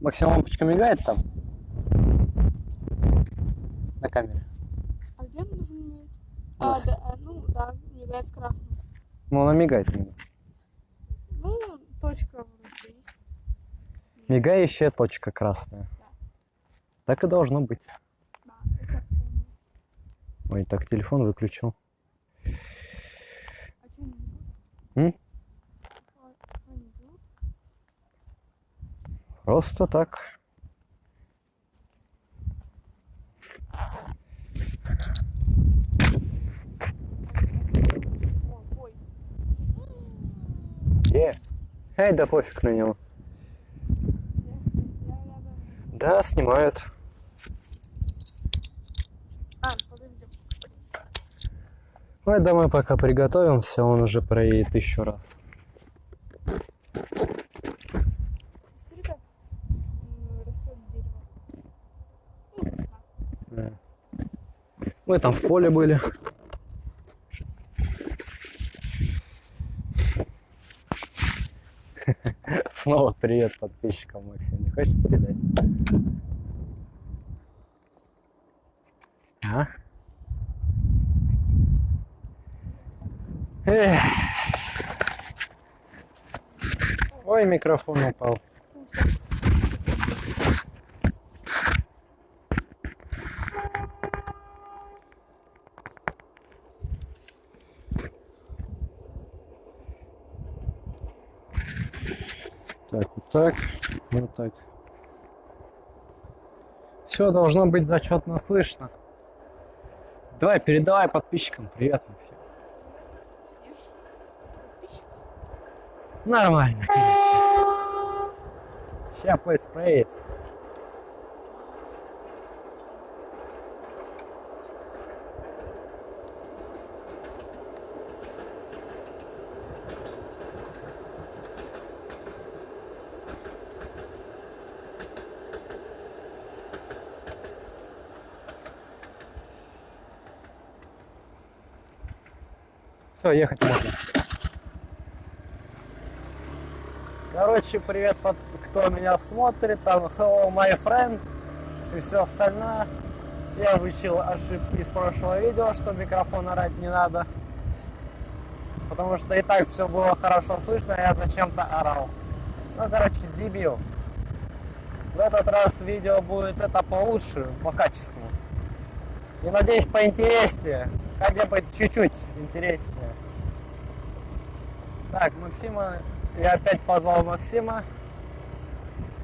Максим, лампочка мигает там? На камере. А где она? У А, нас. да, а, ну да, мигает с красным. Ну, она мигает. Ну, точка вроде есть. Мигающая точка красная. Так и должно быть. Да, это. Ой, так телефон выключил. А что не берут? М? А, что не берут? Просто так. О, поезд. Е. Эй, да пофиг на него. Да, снимают. А. Ой, домой пока приготовимся, он уже проедет еще раз. Смотри, как м, растет дерево. Ну, весна. Да. Мы там в поле были. Снова привет подписчикам, Максим. Не хочешь передать? А? Эх. Ой, микрофон упал. Так, вот так. Все должно быть зачетно слышно. Давай, передавай подписчикам Максим. Всем. Нормально, короче. Сейчас поспреет. Все, ехать можно. Короче, привет, кто меня смотрит, там hello my friend и все остальное. Я выучил ошибки из прошлого видео, что микрофон орать не надо. Потому что и так все было хорошо слышно, а я зачем-то орал. Ну, короче, дебил. В этот раз видео будет это получше, по качеству. И надеюсь, поинтереснее. Хотя бы чуть-чуть интереснее. Так, Максима, я опять позвал Максима.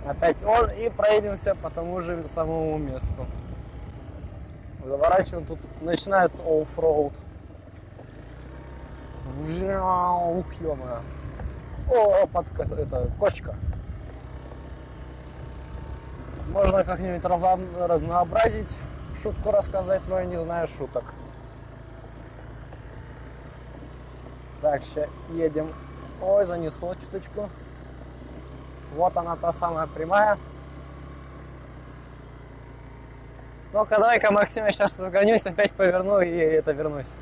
Опять он и проедемся по тому же самому месту. Заворачиваем, тут начинается оффроуд. Вжау, ё-моё. О, под это, кочка. Можно как-нибудь разнообразить, шутку рассказать, но я не знаю шуток. Сейчас едем. Ой, занесло чуточку. Вот она, та самая прямая. Ну-ка, давай-ка, Максим, я сейчас разгонюсь, опять поверну и это вернусь.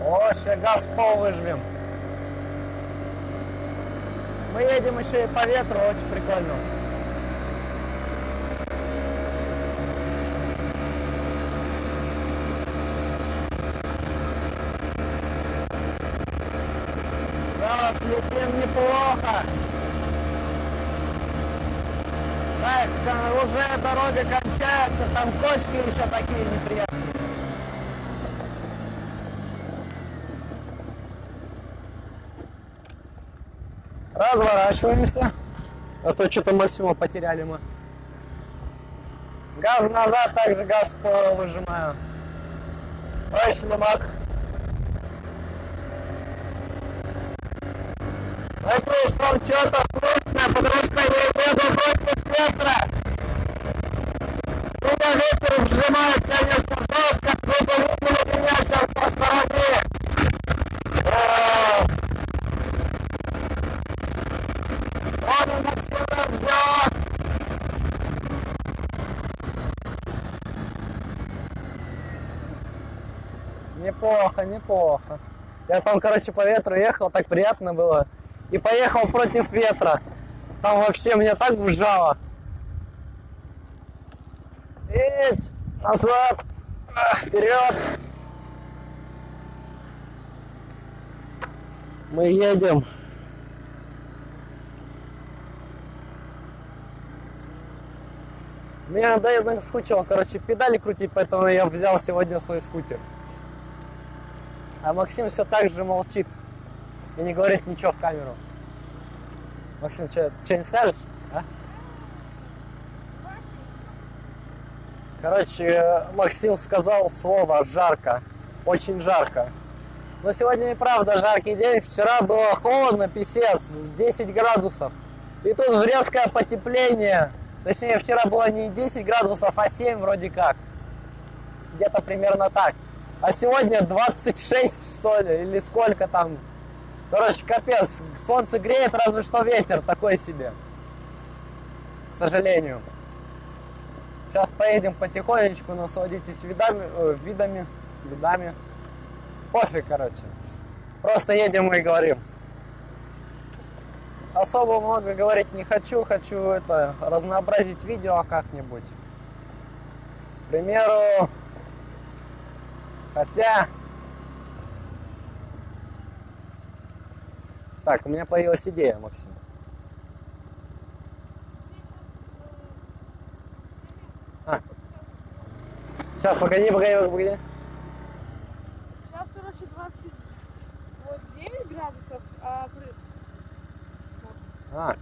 О, сейчас газ пол выжмем. Мы едем еще и по ветру, очень прикольно. Да, слетим неплохо. Так, да, уже дорога кончается, там кочки еще такие неприятные. Разворачиваемся. А то что-то максимум потеряли мы. Газ назад, также газ выжимаю. Ой, шлемак. Надеюсь, вам что-то слышно, потому что я еду против ветра. Меня ветер вжимает, конечно, жестко. Кто-то видели меня сейчас по стороне. Ждет. Неплохо, неплохо. Я там, короче, по ветру ехал, так приятно было. И поехал против ветра. Там вообще мне так вжало. Эть, назад, вперед. Мы едем. Мне надоело скучал, короче, педали крутить, поэтому я взял сегодня свой скутер. А Максим все так же молчит и не говорит ничего в камеру. Максим, что, не скажет? А? Короче, Максим сказал слово «жарко». Очень жарко. Но сегодня и правда жаркий день. Вчера было холодно, писец, 10 градусов. И тут резкое потепление. Точнее, вчера было не 10 градусов, а 7 вроде как. Где-то примерно так. А сегодня 26, что ли, или сколько там. Короче, капец. Солнце греет, разве что ветер такой себе. К сожалению. Сейчас поедем потихонечку, насладитесь видами, э, видами, видами. Пофиг, короче. Просто едем и говорим. Особо много говорить не хочу, хочу это разнообразить видео как-нибудь. К примеру, хотя... Так, у меня появилась идея, Максим. А. Сейчас, погоди, погоди, погоди. Сейчас, короче, 29 градусов, а. А.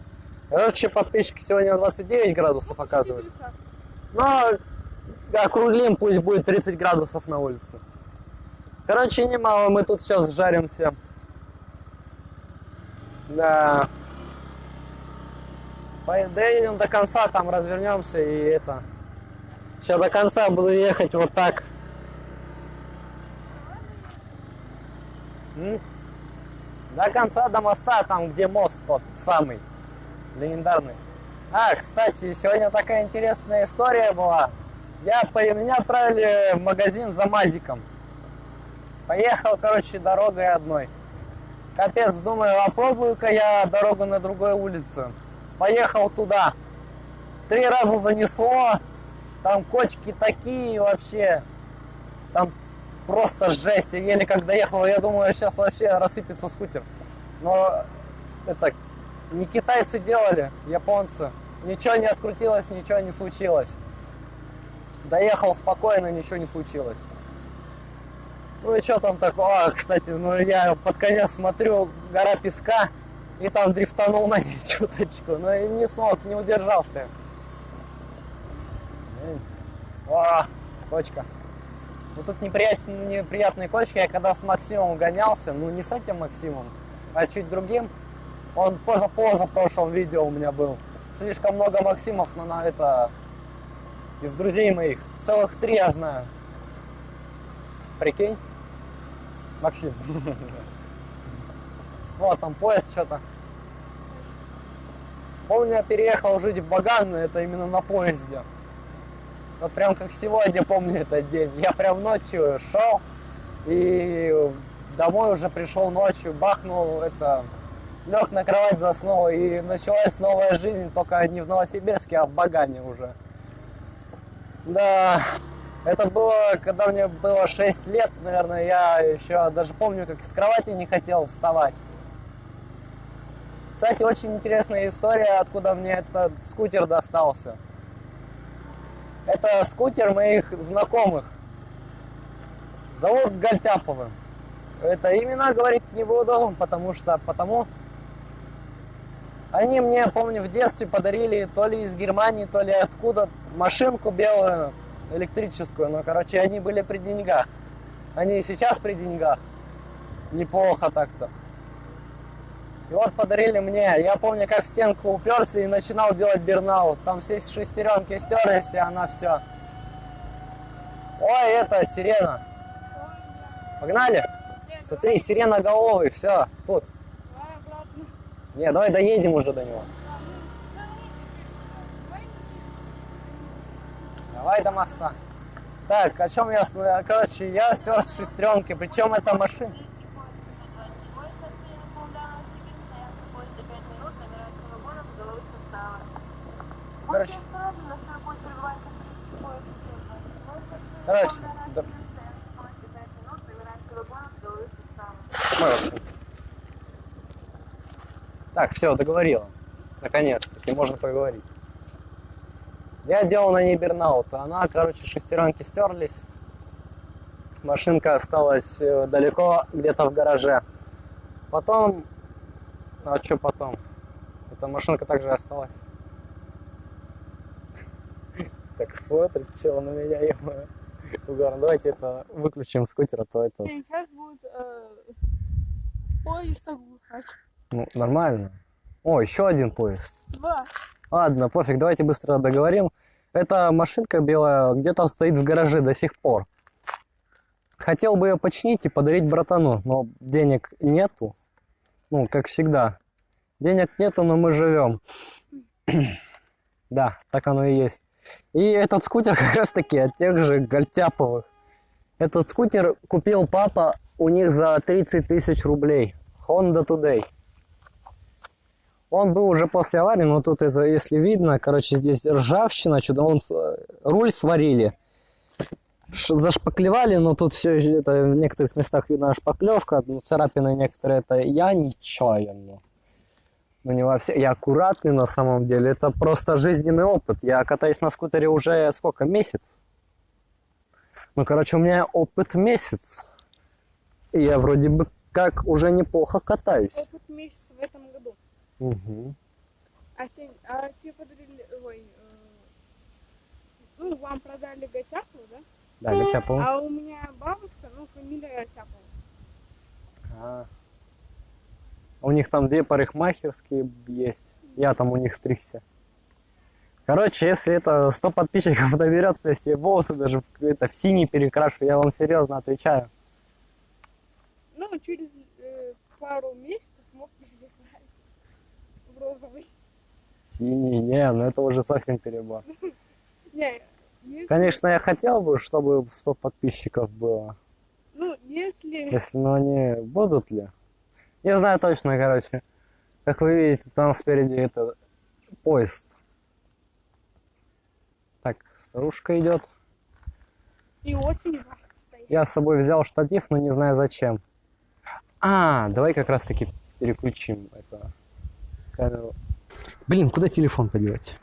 Короче, подписчики сегодня 29 градусов Ну, оказывается. 30. Но округлим, пусть будет 30 градусов на улице. Короче, немало, мы тут сейчас жаримся. Да. По- Доедем до конца, там развернемся и это. Сейчас до конца буду ехать вот так. До конца, до моста, там где мост тот самый, легендарный. А, кстати, сегодня такая интересная история была. Я, по- меня отправили в магазин за мазиком. Поехал, короче, дорогой одной. Капец, думаю, попробую-ка я дорогу на другой улице. Поехал туда. Три раза занесло. Там кочки такие вообще. Там просто жесть. Я еле как доехал, я думаю, сейчас вообще рассыпется скутер. Но это не китайцы делали, японцы. Ничего не открутилось, ничего не случилось. Доехал спокойно, ничего не случилось. Ну и что там такого? А, кстати, ну я под конец смотрю, гора песка, и там дрифтанул на ней чуточку. Но и не смог, не удержался. О, кочка. Ну тут неприятные, неприятные кочки. Я когда с Максимом гонялся, ну не с этим Максимом, а чуть другим, он поза-поза в прошлом видео у меня был. Слишком много Максимов, но на это из друзей моих. Целых три я знаю. Прикинь? Максим. Вот там поезд что-то. Помню, я переехал жить в Баган, это именно на поезде. Вот прям как сегодня помню этот день. Я прям ночью шел и домой уже пришел ночью, бахнул это, лег на кровать, заснул, и началась новая жизнь, только не в Новосибирске, а в Багане уже. Да, это было, когда мне было 6 лет, наверное, я еще даже помню, как из кровати не хотел вставать. Кстати, очень интересная история, откуда мне этот скутер достался. Это скутер моих знакомых. Зовут Гальтяповы. Это имена говорить не буду, потому что потому они мне, помню, в детстве подарили то ли из Германии, то ли откуда машинку белую электрическую. Но, короче, они были при деньгах. Они и сейчас при деньгах. Неплохо так-то. И вот подарили мне. Я помню, как в стенку уперся и начинал делать бернаут. Там все шестеренки стерлись, и она все. Ой, это сирена. Погнали? Смотри, сирена головый, все, тут. Не, давай доедем уже до него. Да, ну, давай. Давай до моста. Так, о чем я... Короче, я стер с шестеренки, причем это машина. Короче, короче, да-. Так, все, договорила. Наконец-таки, можно поговорить. Я делал на ней бернаут, а она, короче, шестеренки стерлись. Машинка осталась э, далеко, где-то в гараже. Потом... А что потом? Эта машинка также осталась. Так смотрит, чел на меня, ё Угар, давайте это выключим скутер, а то это... Сейчас будет э, поезд оглушать. Ну, нормально. О, еще один поезд. Два. Ладно, пофиг, давайте быстро договорим. Эта машинка белая где-то стоит в гараже до сих пор. Хотел бы ее починить и подарить братану, но денег нету. Ну, как всегда. Денег нету, но мы живем. Да, так оно и есть. И этот скутер как раз таки от тех же Гальтяповых. Этот скутер купил папа у них за 30 тысяч рублей. Honda Today. Он был уже после аварии, но тут это, если видно, короче, здесь ржавчина, что-то он с- руль сварили. Ш- Зашпаклевали, но тут все это в некоторых местах видна шпаклевка, ну, царапины некоторые, это я нечаянно. Ну не во все, я аккуратный на самом деле, это просто жизненный опыт. Я катаюсь на скутере уже сколько, месяц? Ну, короче, у меня опыт месяц. И я вроде бы как уже неплохо катаюсь. Опыт месяц в этом году. Мгм. А, се- а тебе подарили, ой, э, ну, вам продали Гатяпу, да? Да, Гачапов. А у меня бабушка, ну, фамилия Гатяпова. А. У них там две парикмахерские есть. Я там у них стригся. Короче, если это 100 подписчиков наберется, я себе волосы даже в, это, в синий перекрашу, я вам серьезно отвечаю. Ну, через э, пару месяцев розовый. Синий, не, ну это уже совсем перебор. Не, если, Конечно, я хотел бы, чтобы 100 подписчиков было. ну, если, Если, но они будут ли? Не знаю точно, короче. Как вы видите, там спереди это поезд. Так, старушка идет. и очень стоит. Я с собой взял штатив, но не знаю зачем. А, давай как раз таки переключим это. Блин, куда телефон подевать?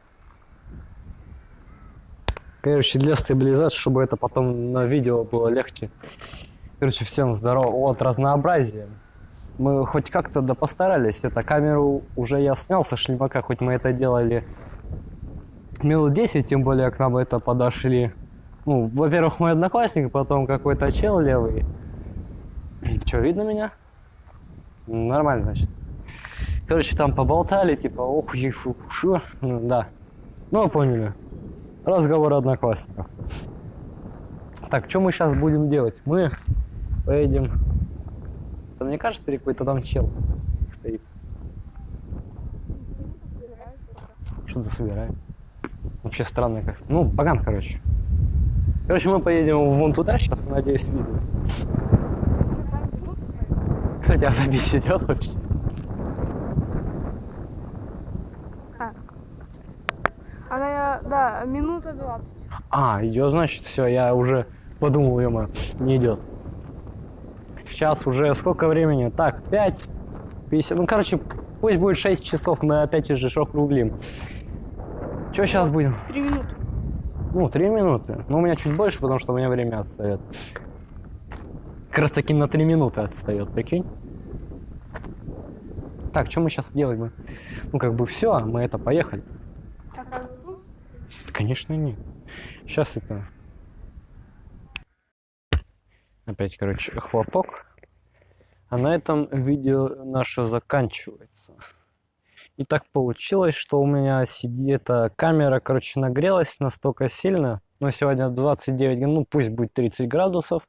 Короче, для стабилизации, чтобы это потом на видео было легче. Короче, всем здорово. Вот разнообразие. Мы хоть как-то да постарались. Это камеру уже я снял со шлемака, хоть мы это делали минут 10, тем более к нам это подошли. Ну, во-первых, мой одноклассник, потом какой-то чел левый. Че, видно меня? Нормально, значит. Короче, там поболтали, типа, ох, ефу, шо? Ну, да. Ну, поняли. Разговор одноклассников. Так, что мы сейчас будем делать? Мы поедем... Это мне кажется, или какой-то там чел стоит? Что за собирает? Вообще странно как. Ну, поган, короче. Короче, мы поедем вон туда сейчас, надеюсь, видно. Кстати, а запись идет вообще? Она, да, минута 20. А, идет, значит, все, я уже подумал, ё не идет. Сейчас уже сколько времени? Так, 5, 50, ну, короче, пусть будет 6 часов, мы опять же округлим. Что сейчас будем? Три минуты. Ну, 3 минуты. Ну, у меня чуть больше, потому что у меня время отстает. Как раз таки на 3 минуты отстает, прикинь? Так, что мы сейчас делаем? Ну, как бы все, мы это поехали. Конечно, нет. Сейчас это... Опять, короче, хлопок. А на этом видео наше заканчивается. И так получилось, что у меня сидит эта камера, короче, нагрелась настолько сильно. Но сегодня 29, ну пусть будет 30 градусов.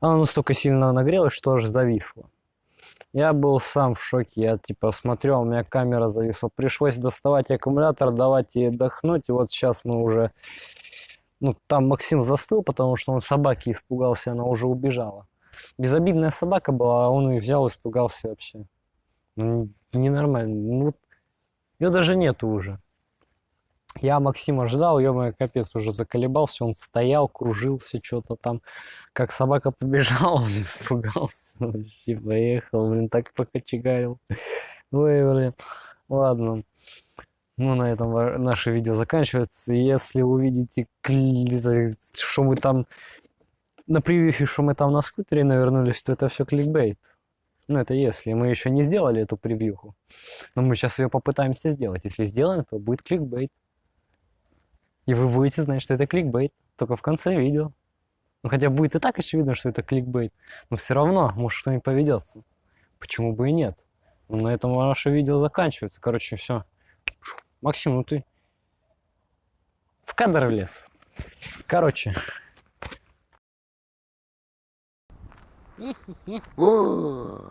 Она настолько сильно нагрелась, что аж зависла. Я был сам в шоке. Я типа смотрел, у меня камера зависла. Пришлось доставать аккумулятор, давать ей отдохнуть. И вот сейчас мы уже... Ну, там Максим застыл, потому что он собаки испугался, она уже убежала. Безобидная собака была, а он ее взял, испугался вообще. Ну, ненормально. Ну, ее даже нету уже. Я Максима ждал, ё капец, уже заколебался, он стоял, кружился, что-то там, как собака побежала, он испугался, вообще поехал, блин, так покочегарил. Ой, блин, ладно. Ну, на этом наше видео заканчивается. Если увидите, это, что мы там на превьюхе, что мы там на скутере навернулись, то это все кликбейт. Ну, это если. Мы еще не сделали эту превьюху. Но мы сейчас ее попытаемся сделать. Если сделаем, то будет кликбейт. И вы будете знать, что это кликбейт. Только в конце видео. Ну, хотя будет и так очевидно, что это кликбейт. Но все равно, может, кто-нибудь поведется. Почему бы и нет? Ну, на этом наше видео заканчивается. Короче, все. Максим, ну ты в кадр влез. Короче. О,